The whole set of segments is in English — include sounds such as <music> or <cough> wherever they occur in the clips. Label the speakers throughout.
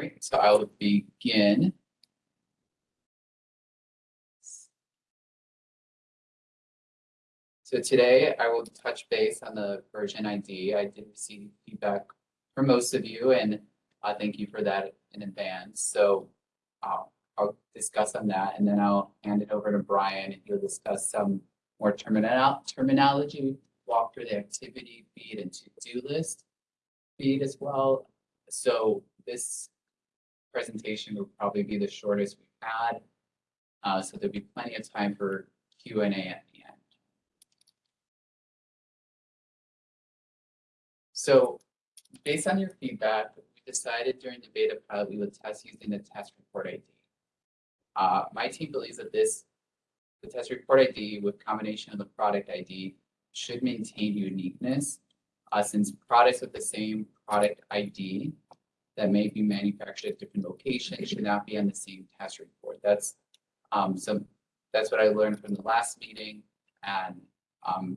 Speaker 1: Great, so I will begin. So today I will touch base on the version ID. I did receive feedback from most of you and uh, thank you for that in advance. So uh, I'll discuss on that and then I'll hand it over to Brian and he'll discuss some more terminology, walk through the activity feed and to-do list feed as well. So this presentation will probably be the shortest we've had. Uh, so there'll be plenty of time for Q and A at the end. So based on your feedback, we decided during the beta pilot we would test using the test report ID. Uh, my team believes that this, the test report ID with combination of the product ID should maintain uniqueness uh, since products with the same product ID that may be manufactured at different locations should not be on the same test report. That's um, so that's what I learned from the last meeting. And um,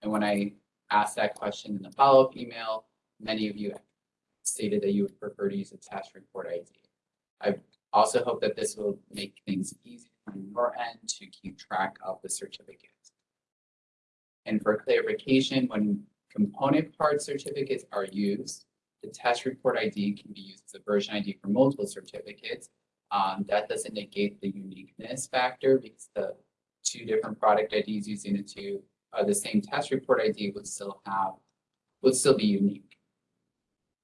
Speaker 1: and when I asked that question in the follow-up email, many of you stated that you would prefer to use a test report ID. I also hope that this will make things easier on your end to keep track of the certificates. And for clarification, when component part certificates are used, the test report ID can be used as a version ID for multiple certificates. Um, that doesn't negate the uniqueness factor because the two different product IDs using the two, uh, the same test report ID would still have, would still be unique.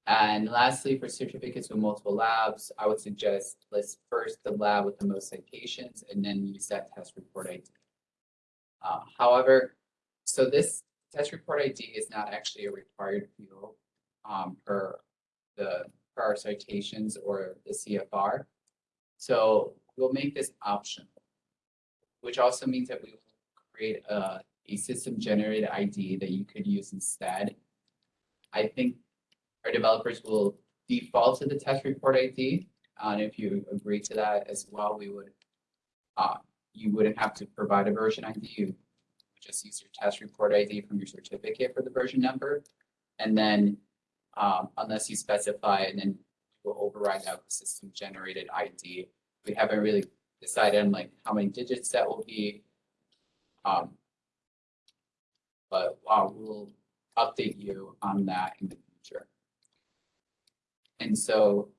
Speaker 1: And lastly, for certificates with multiple labs, I would suggest list first the lab with the most citations and then use that test report ID. Uh, however, so this test report ID is not actually a required field um, per the per our citations or the CFR. So we'll make this optional, which also means that we will create a, a system generated ID that you could use instead. I think our developers will default to the test report ID. And if you agree to that as well, we would, uh, you wouldn't have to provide a version ID. You just use your test report ID from your certificate for the version number. And then um, unless you specify and then we'll override that with system generated ID. We haven't really decided on like how many digits that will be. Um, but uh, we'll update you on that in the future. And so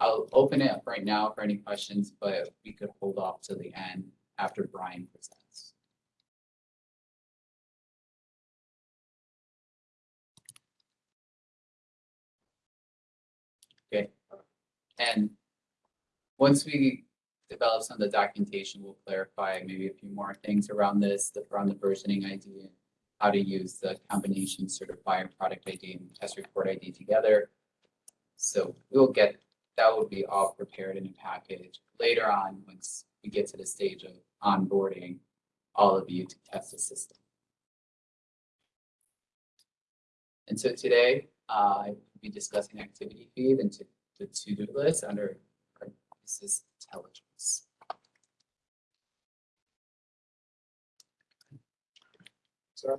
Speaker 1: I'll open it up right now for any questions, but we could hold off to the end after Brian presents. And once we develop some of the documentation, we'll clarify maybe a few more things around this, the, around the versioning ID and how to use the combination certifier product ID and test report ID together. So we'll get, that will be all prepared in a package later on, once we get to the stage of onboarding all of you to test the system. And so today, uh, I will be discussing activity feed and to the to-do list under business intelligence.
Speaker 2: Sorry.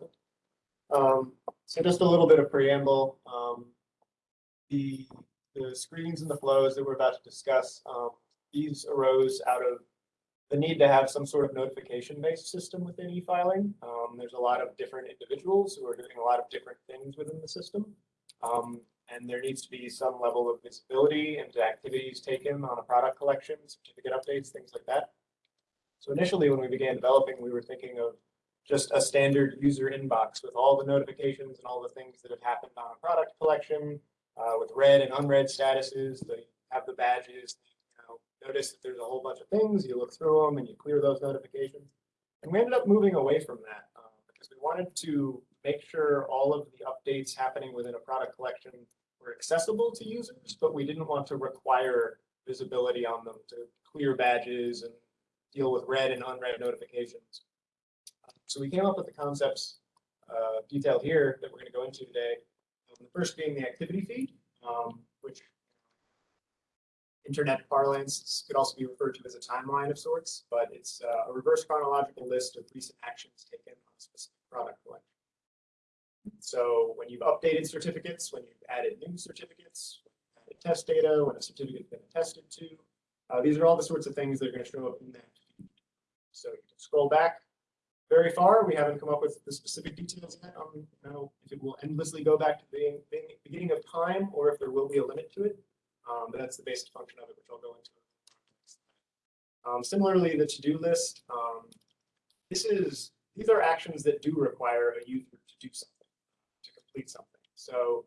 Speaker 2: Um, so just a little bit of preamble. Um, the, the screens and the flows that we're about to discuss, um, these arose out of the need to have some sort of notification-based system within e-filing. Um, there's a lot of different individuals who are doing a lot of different things within the system. And there needs to be some level of visibility into activities taken on a product collection, certificate updates, things like that. So initially, when we began developing, we were thinking of just a standard user inbox with all the notifications and all the things that have happened on a product collection uh, with read and unread statuses, the have the badges, you know, notice that there's a whole bunch of things, you look through them and you clear those notifications. And we ended up moving away from that uh, because we wanted to make sure all of the updates happening within a product collection were accessible to users, but we didn't want to require visibility on them to clear badges and deal with read and unread notifications. So we came up with the concepts uh, detailed here that we're going to go into today. Um, the first being the activity feed, um, which internet parlance could also be referred to as a timeline of sorts, but it's uh, a reverse chronological list of recent actions taken on a specific product collection. So when you've updated certificates, when you've added new certificates, added test data, when a certificate's been attested to. Uh, these are all the sorts of things that are gonna show up in that. So you can scroll back very far. We haven't come up with the specific details yet on, you know, if it will endlessly go back to the beginning- of time or if there will be a limit to it. Um, but that's the basic function of it, which I'll go into. Um, similarly, the to-do list, um, this is, these are actions that do require a user to do something, to complete something. So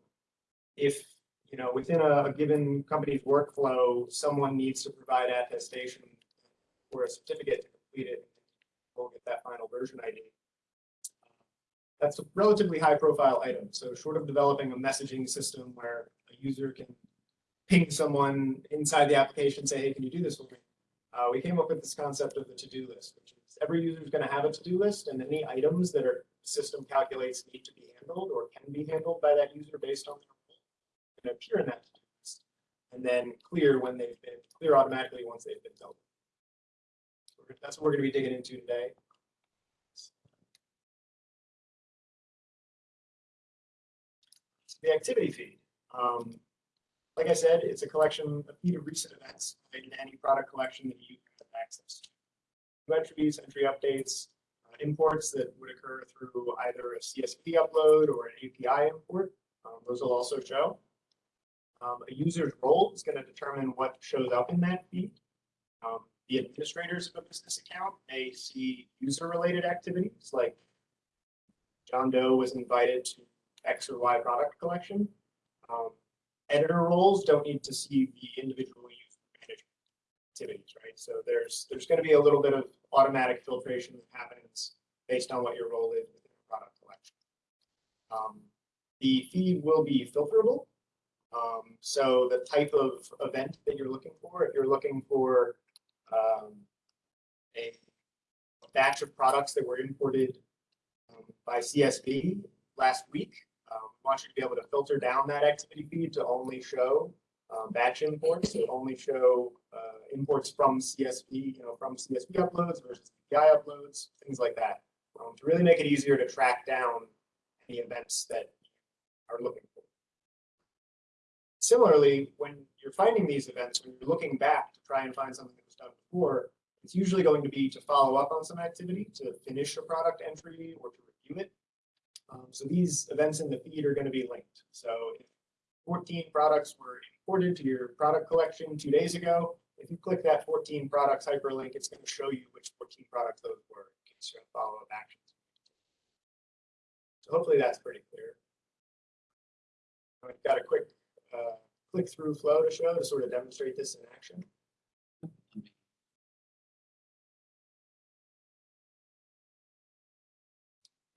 Speaker 2: if, you know, within a, a given company's workflow, someone needs to provide attestation or a certificate to complete it, we'll get that final version ID. That's a relatively high profile item. So short of developing a messaging system where a user can ping someone inside the application, say, hey, can you do this for me? Uh, we came up with this concept of the to-do list, which is every user is going to have a to-do list and any items that our system calculates need to be handled or can be handled by that user based on their role and appear in that to-do list. And then clear when they've been, clear automatically once they've been dealt with. That's what we're going to be digging into today. The activity feed. Um, like I said, it's a collection, a feed of recent events in any product collection that you have access to. New entries, entry updates, imports that would occur through either a CSV upload or an API import. Um, those will also show. Um, a user's role is going to determine what shows up in that feed. Um, the administrators of a business account may see user-related activities like John Doe was invited to X or Y product collection. Um, editor roles don't need to see the individual activities, right? So there's there's going to be a little bit of automatic filtration that happens based on what your role is within a product collection. Um, the feed will be filterable. Um, so the type of event that you're looking for, if you're looking for um, a batch of products that were imported um, by CSV last week, um, want you to be able to filter down that activity feed to only show um, batch imports, to only show uh, imports from CSV, you know, from CSV uploads versus API uploads, things like that, um, to really make it easier to track down any events that are looking for. Similarly, when you're finding these events, when you're looking back to try and find something that was done before, it's usually going to be to follow up on some activity, to finish a product entry or to review it. Um, so these events in the feed are going to be linked. So if 14 products were imported to your product collection two days ago, if you click that 14 products hyperlink, it's going to show you which 14 products those were in case you're going follow up actions. So hopefully that's pretty clear. I've got a quick uh, click through flow to show to sort of demonstrate this in action.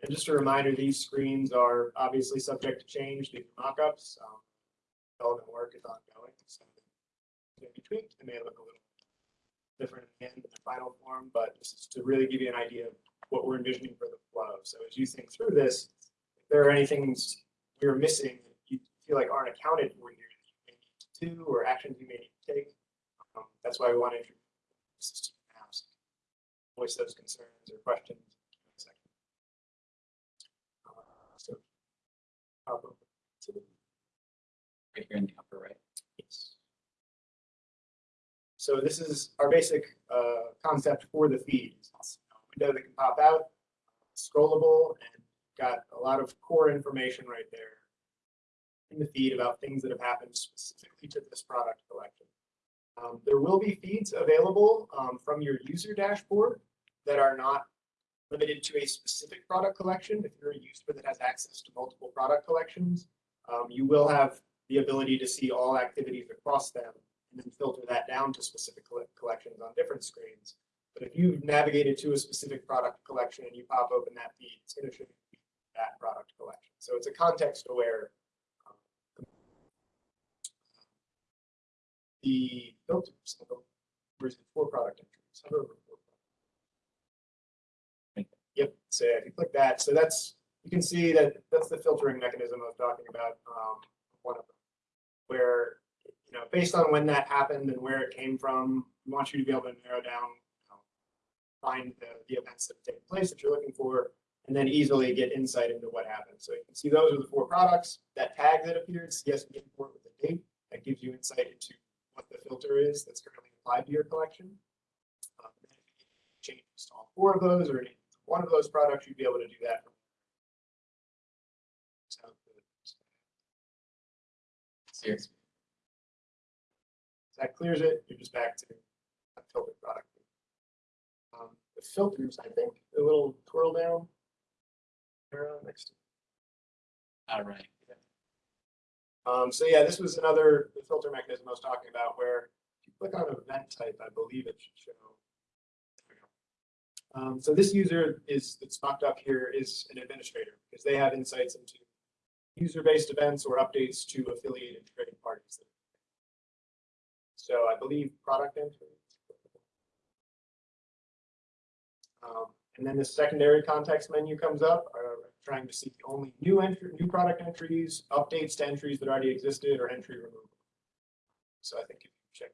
Speaker 2: And just a reminder, these screens are obviously subject to change due to mockups. Um, development work is ongoing, so they may be tweaked. They may look a little different in the final form, but this is to really give you an idea of what we're envisioning for the flow. So as you think through this, if there are any things we're missing that you feel like aren't accounted for here that you may need to do or actions you may need to take, um, that's why we want to introduce this to you. So voice those concerns or questions. in a second. Uh. I'll go to the
Speaker 1: right here in the upper right.
Speaker 2: Yes. So this is our basic uh, concept for the feed. Window that can pop out, scrollable, and got a lot of core information right there in the feed about things that have happened specifically to this product collection. Um, there will be feeds available um, from your user dashboard that are not limited to a specific product collection. If you're a user that has access to multiple product collections, um, you will have the ability to see all activities across them and then filter that down to specific collections on different screens. But if you've navigated to a specific product collection and you pop open that feed, it's going to show you that product collection. So it's a context aware. um, The filters, it for product entries? Hover over for product. Yep, so if you click that, so that's, you can see that that's the filtering mechanism I was talking about, um, one of. Where, you know, based on when that happened and where it came from, we want you to be able to narrow down, you know, find the, the events that have taken place that you're looking for, and then easily get insight into what happened. So you can see those are the four products, that tag that appeared, CSV import with the date, that gives you insight into what the filter is that's currently applied to your collection. Um, Changes to all four of those or one of those products, you'd be able to do that. Sounds good.
Speaker 1: Seriously.
Speaker 2: That clears it, you're just back to a filtered product. Um, the filters, I think, the little twirl down. arrow next to.
Speaker 1: All right.
Speaker 2: Um, so yeah, this was another, the filter mechanism I was talking about where if you click on event type, I believe it should show. there we go. Um, so this user is, that's mocked up here is an administrator because they have insights into user-based events or updates to affiliated trading parties. So I believe product entry. Um, and then the secondary context menu comes up, uh, trying to see only new entry, new product entries, updates to entries that already existed, or entry removal. So I think if you check.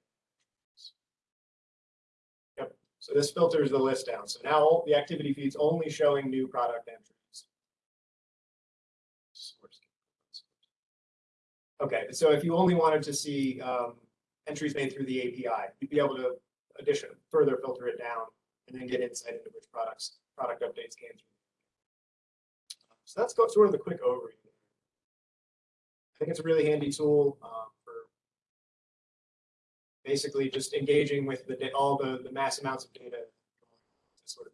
Speaker 2: Yep, so this filters the list down. So now the activity feed's only showing new product entries. Okay, so if you only wanted to see um, entries made through the API, you'd be able to addition, further filter it down and then get insight into which products, product updates came through. So that's sort of the quick overview. I think it's a really handy tool um, for basically just engaging with the, all the, the mass amounts of data. to sort of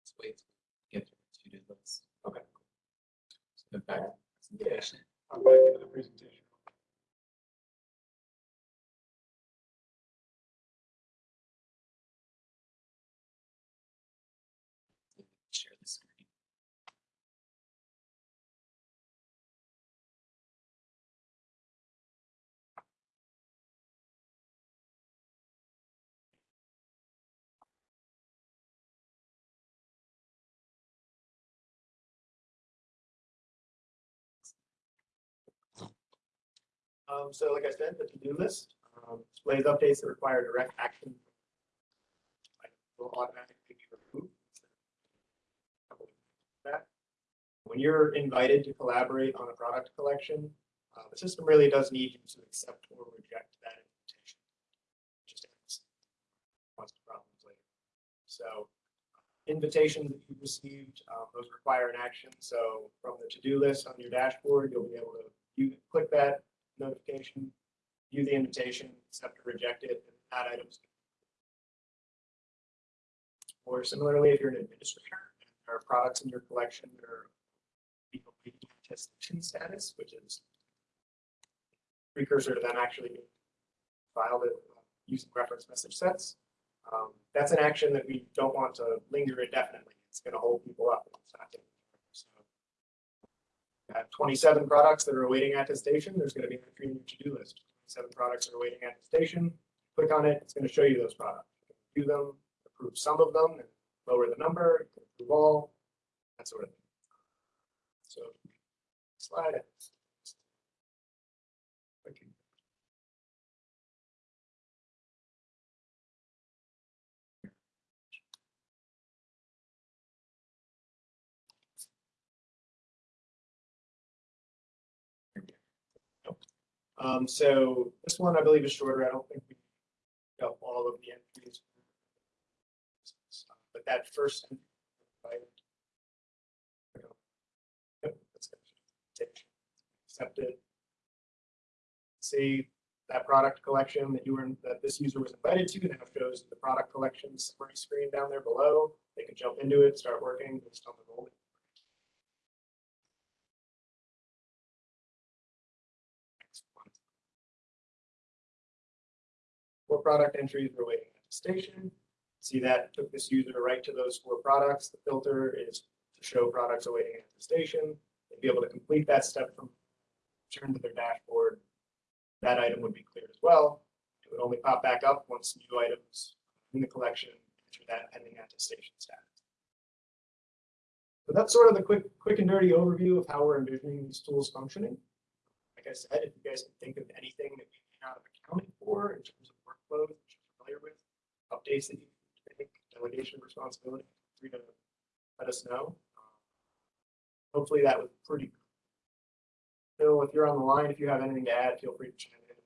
Speaker 1: Let's wait. to Get to the to-do list.
Speaker 2: Okay. Go into the presentation. Um, so like I said, the to-do list um, displays updates that require direct action. Will automatically be removed. When you're invited to collaborate on a product collection, uh, the system really does need you to accept or reject that invitation. Just problems later. So invitations that you've received, um, those require an action. So from the to-do list on your dashboard, you'll be able to, you click that notification, view the invitation, accept or reject it, and add items. Or similarly, if you're an administrator, and there are products in your collection that are awaiting attestation status, which is precursor to them actually filed it uh, using reference message sets. Um, that's an action that we don't want to linger indefinitely. It's going to hold people up. It's not at twenty-seven products that are awaiting attestation, there's gonna be a in your to-do list. Seven products that are awaiting attestation, click on it, it's gonna show you those products. Do them, approve some of them, and lower the number, approve all, that sort of thing. So, slide it. Um, so this one I believe is shorter. I don't think we got all of the entries. But that first. right? Yep, that's good. Take- Accept. See that product collection that you were, that this user was invited to now shows the product collection summary screen down there below. They can jump into it, start working based on the role. Four product entries were waiting attestation. See that took this user right to those four products. The filter is to show products awaiting at the station. They'd be able to complete that step from return to their dashboard. That item would be cleared as well. It would only pop back up once new items in the collection enter that pending attestation status. So that's sort of the quick, quick and dirty overview of how we're envisioning these tools functioning. Like I said, if you guys can think of anything that we may not have accounted for in terms workflows that you're familiar with, updates that you make, delegation of responsibility, free to let us know. hopefully that was pretty. Bill, if you're on the line, if you have anything to add, feel free to chime in.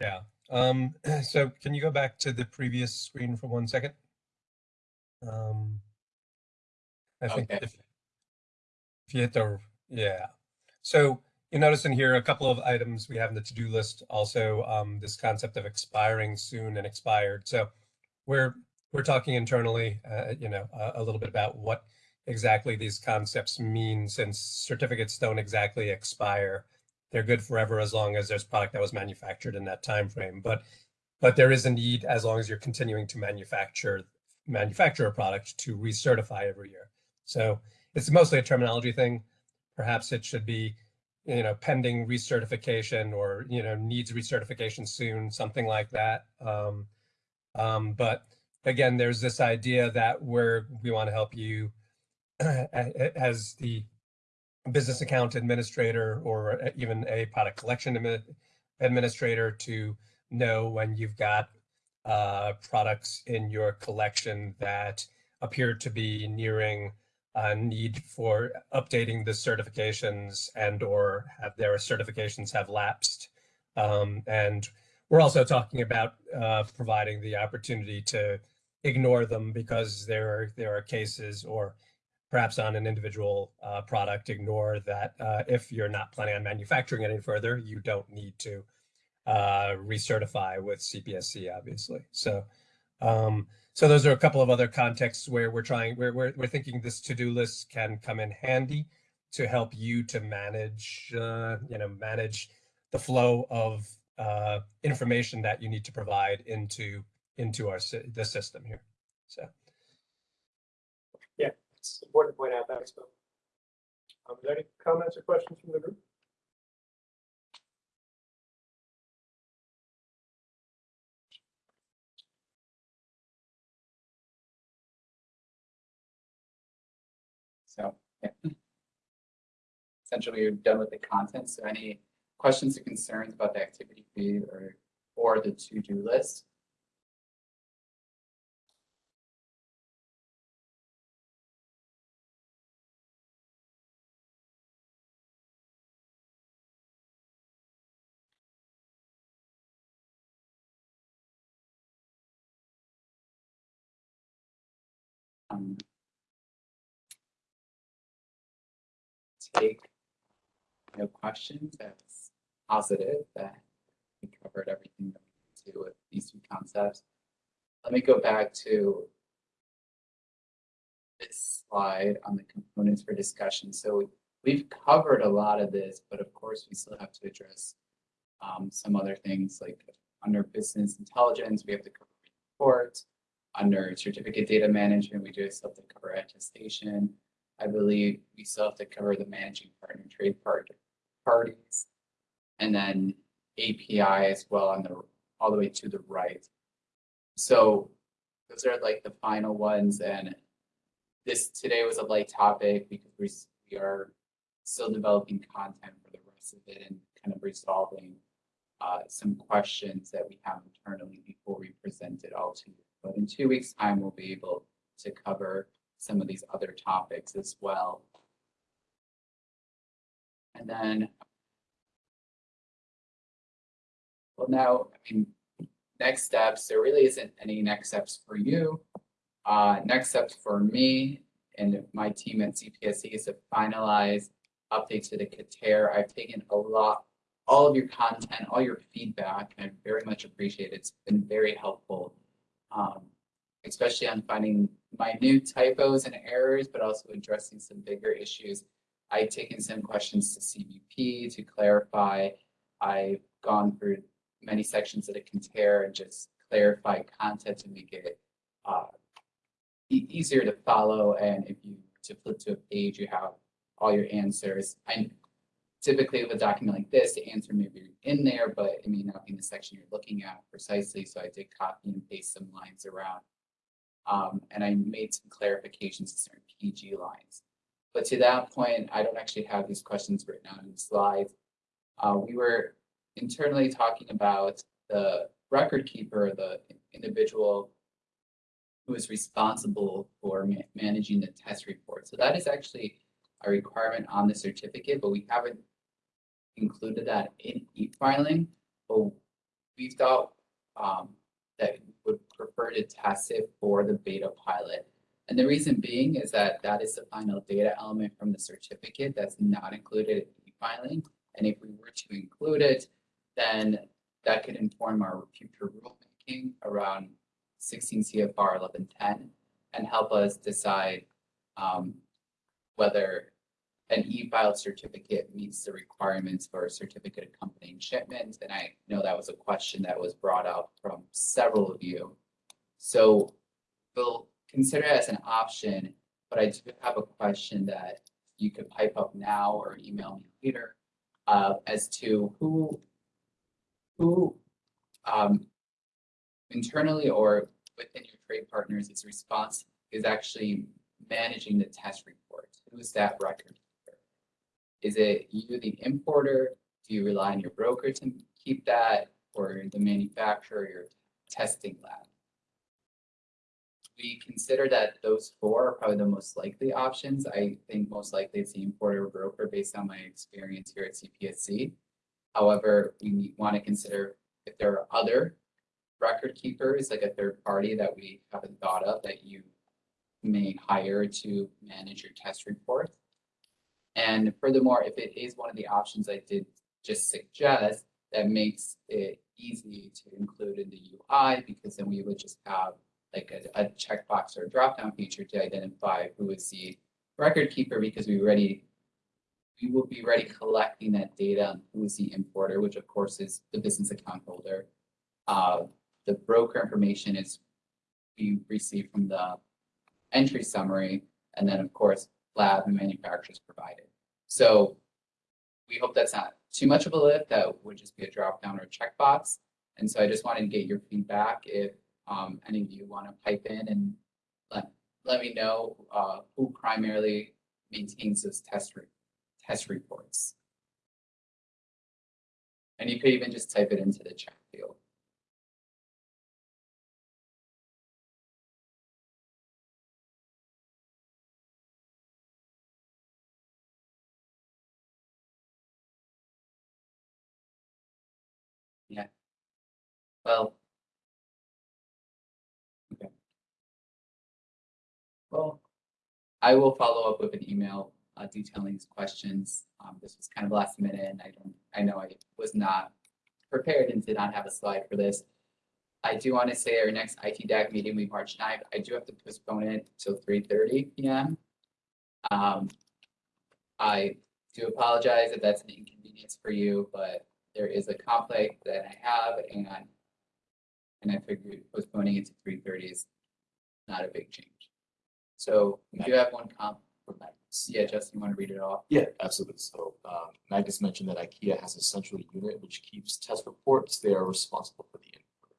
Speaker 3: Yeah, um, <clears throat> so can you go back to the previous screen for one second? Um, I think
Speaker 1: Okay.
Speaker 3: if, if you hit the, yeah. So you notice in here a couple of items we have in the to-do list, also, um, this concept of expiring soon and expired. So we're, we're talking internally, uh, you know, a, a little bit about what exactly these concepts mean since certificates don't exactly expire they're good forever as long as there's product that was manufactured in that time frame. But but there is a need as long as you're continuing to manufacture manufacture a product to recertify every year. So it's mostly a terminology thing. Perhaps it should be, you know, pending recertification or you know needs recertification soon, something like that. Um, um, but again, there's this idea that we're we want to help you <clears throat> as the business account administrator or even a product collection admi- administrator to know when you've got uh, products in your collection that appear to be nearing a need for updating the certifications and or have their certifications have lapsed. Um, and we're also talking about uh, providing the opportunity to ignore them because there are there are cases or perhaps on an individual uh, product, ignore that uh, if you're not planning on manufacturing any further, you don't need to uh, recertify with CPSC, obviously. So, um, so those are a couple of other contexts where we're trying, we're, we're, we're thinking this to-do list can come in handy to help you to manage, uh, you know, manage the flow of uh, information that you need to provide into into our the system here. So.
Speaker 2: Yeah, it's important to point out that. So, um, is there any comments or questions from the group?
Speaker 1: So, yeah. Essentially, we're done with the content. So any questions or concerns about the activity feed or, or the to-do list? Um, take no questions as positive that we covered everything that we need to with these two concepts. Let me go back to this slide on the components for discussion. So we've covered a lot of this, but of course, we still have to address um, some other things like under business intelligence, we have to cover reports. Under certificate data management, we do have to cover attestation. I believe we still have to cover the managing partner trade part, parties. And then API as well on the, all the way to the right. So those are like the final ones and this today was a light topic because we, we are still developing content for the rest of it and kind of resolving uh, some questions that we have internally before we present it all to you. But in two weeks' time, we'll be able to cover some of these other topics as well. And then well, now, I mean, next steps, there really isn't any next steps for you. Uh, next steps for me and my team at CPSC is to finalize updates to the CATAIR. I've taken a lot, all of your content, all your feedback, and I very much appreciate it. It's been very helpful. Um, especially on finding minute typos and errors, but also addressing some bigger issues. I've taken some questions to CBP to clarify. I've gone through many sections that it can tear and just clarify content to make it uh, e- easier to follow. And if you to flip to a page, you have all your answers. I typically with a document like this, the answer may be in there, but it may not be in the section you're looking at precisely. So I did copy and paste some lines around. Um, and I made some clarifications to certain PG lines. But to that point, I don't actually have these questions written out in the slides. Uh, we were internally talking about the record keeper, the individual who is responsible for ma- managing the test report. So that is actually a requirement on the certificate, but we haven't included that in e-filing. But we thought um, that prefer to test it for the beta pilot. And the reason being is that that is the final data element from the certificate that's not included in e-filing. And if we were to include it, then that could inform our future rulemaking around sixteen CFR eleven ten and help us decide um, whether an e-filed certificate meets the requirements for a certificate accompanying shipment. And I know that was a question that was brought up from several of you. So we'll consider it as an option, but I do have a question that you could pipe up now or email me later uh, as to who, who um, internally or within your trade partners is response is actually managing the test report. Who's that record? Is it you, the importer? Do you rely on your broker to keep that or the manufacturer, your testing lab? We consider that those four are probably the most likely options. I think most likely it's the importer or broker based on my experience here at CPSC. However, we want to consider if there are other record keepers, like a third party that we haven't thought of that you may hire to manage your test report. And furthermore, if it is one of the options I did just suggest, that makes it easy to include in the UI because then we would just have like a, a checkbox or a drop-down feature to identify who is the record keeper because we already we will be ready collecting that data on who is the importer, which of course is the business account holder. Uh, the broker information is we receive from the entry summary, and then of course, lab and manufacturers provided. So we hope that's not too much of a lift. That would just be a drop down or checkbox. And so I just wanted to get your feedback if um, any of you want to pipe in and let, let me know uh, who primarily maintains those test, re- test reports. And you could even just type it into the chat field. Yeah. Well. Well, I will follow up with an email uh, detailing these questions. Um, this was kind of last minute and I don't, I know I was not prepared and did not have a slide for this. I do want to say our next IT DAC meeting, we March 9th, I do have to postpone it till three thirty PM. Um, I do apologize if that's an inconvenience for you, but there is a conflict that I have and and I figured postponing it to three thirty is not a big change. So we do have one comp. Yeah, Justin, you want to read it off?
Speaker 4: Yeah, absolutely. So um, Magnus mentioned that IKEA has a central unit which keeps test reports. They are responsible for the input.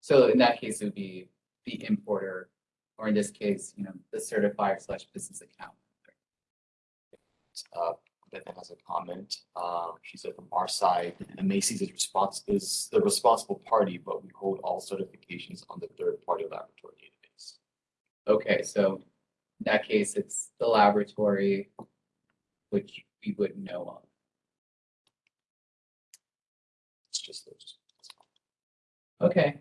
Speaker 1: So in that case, it would be the importer, or in this case, you know, the certifier slash business account.
Speaker 4: Uh, Beth has a comment. Um, she said from our side, the Macy's is response is the responsible party, but we hold all certifications on the third party laboratory database.
Speaker 1: Okay, so in that case, it's the laboratory, which we wouldn't know of.
Speaker 4: It's just those.
Speaker 1: Okay.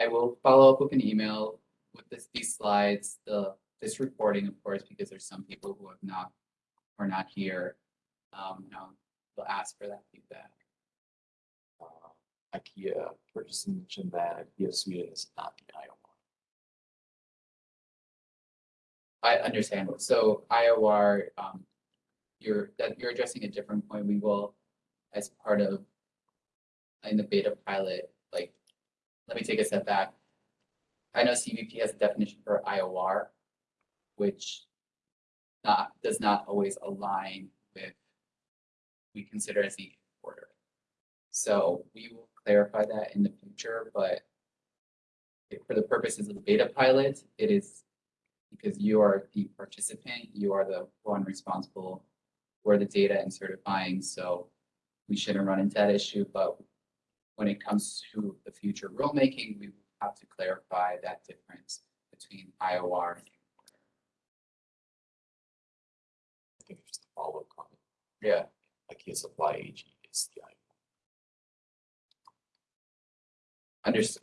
Speaker 1: I will follow up with an email with this, these slides, the, this reporting, of course, because there's some people who have not, are not here. Um, no, they'll ask for that feedback.
Speaker 4: Uh, IKEA purchasing mentioned that IKEA Sweden is not the IOR.
Speaker 1: I understand. So IOR, um, you're, that you're addressing a different point. We will, as part of in the beta pilot, like, let me take a step back. I know CBP has a definition for IOR, which not, does not always align with we consider as the importer. So we will clarify that in the future, but for the purposes of the beta pilot, it is because you are the participant, you are the one responsible for the data and certifying, so we shouldn't run into that issue, but when it comes to the future rulemaking, we will have to clarify that difference between IOR and
Speaker 4: I think it's just a follow-up comment,
Speaker 1: Yeah,
Speaker 4: like yes, apply AG is the. I-
Speaker 1: understood.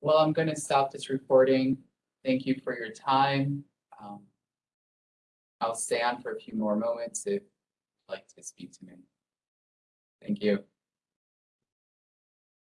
Speaker 1: Well, I'm gonna stop this recording. Thank you for your time. Um, I'll stay on for a few more moments if you'd like to speak to me. Thank you.